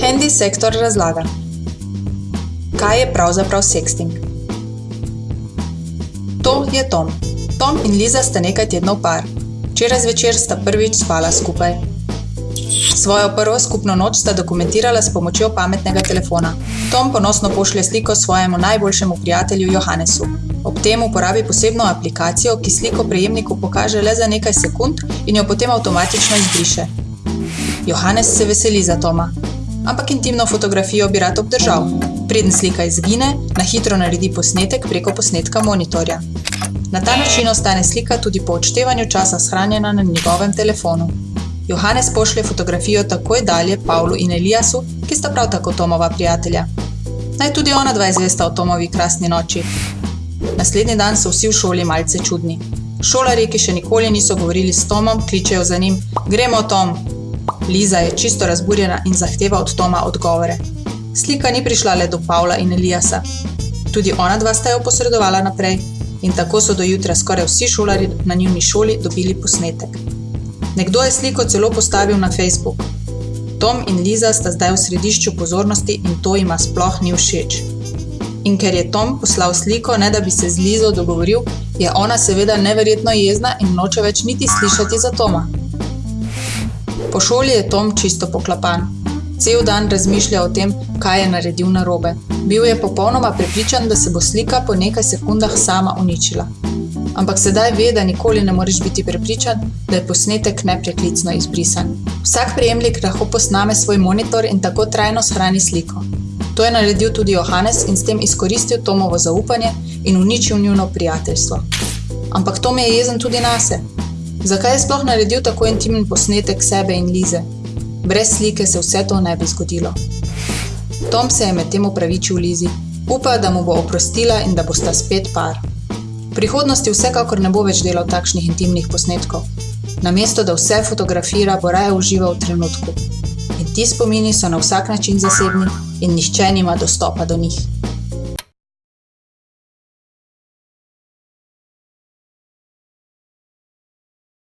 Handy sektor razlaga. Kaj je pravzaprav sexting? To je Tom. Tom in Liza sta nekaj tednov par. Včeraj zvečer sta prvič spala skupaj. Svojo prvo skupno noč sta dokumentirala s pomočjo pametnega telefona. Tom ponosno pošlje sliko svojemu najboljšemu prijatelju Johannesu. Ob tem uporabi posebno aplikacijo, ki sliko prejemniku pokaže le za nekaj sekund in jo potem avtomatično izbriše. Johannes se veseli za Toma, ampak intimno fotografijo bi rad obdržal. Preden slika izgine, na hitro naredi posnetek preko posnetka monitorja. Na ta način ostane slika tudi po odštevanju časa shranjena na njegovem telefonu. Johannes pošlje fotografijo takoj dalje Pavlu in Eliasu, ki sta prav tako Tomova prijatelja. Naj tudi ona dva izvesta o Tomovi krasni noči. Naslednji dan so vsi v šoli malce čudni. Šolari, ki še nikoli niso govorili s Tomom, kličejo za njim: Gremo, Tom! Liza je čisto razburjena in zahteva od Toma odgovore. Slika ni prišla le do Pavla in Eliasa. Tudi ona dva sta jo posredovala naprej, in tako so do jutra skoraj vsi šolari na njuni šoli dobili posnetek. Nekdo je sliko celo postavil na Facebook. Tom in Liza sta zdaj v središču pozornosti in to jima sploh ni všeč. In ker je Tom poslal sliko, ne da bi se z Lizo dogovoril, je ona seveda neverjetno jezna in noče več niti slišati za Toma. Po šoli je Tom čisto poklapan. Cel dan razmišlja o tem, kaj je naredil narobe. Bil je popolnoma prepričan, da se bo slika po nekaj sekundah sama uničila. Ampak sedaj ve, da nikoli ne moreš biti prepričan, da je posnetek nepreklicno izbrisan. Vsak prejemnik lahko posname svoj monitor in tako trajno shrani sliko. To je naredil tudi Johannes in s tem izkoristil Tomovo zaupanje in uničil njuno prijateljstvo. Ampak Tom je jezen tudi na sebe. Zakaj je sploh naredil tako intimen posnetek sebe in Lize? Brez slike se vse to ne bi zgodilo. Tom se je medtem upravičil Lizi, upa, da mu bo oprostila in da bosta spet par. V prihodnosti vsekakor ne bo več delal takšnih intimnih posnetkov. Namesto da vse fotografira, bo raje užival v trenutku. In ti spomini so na vsak način zasebni in nihče nima dostopa do njih.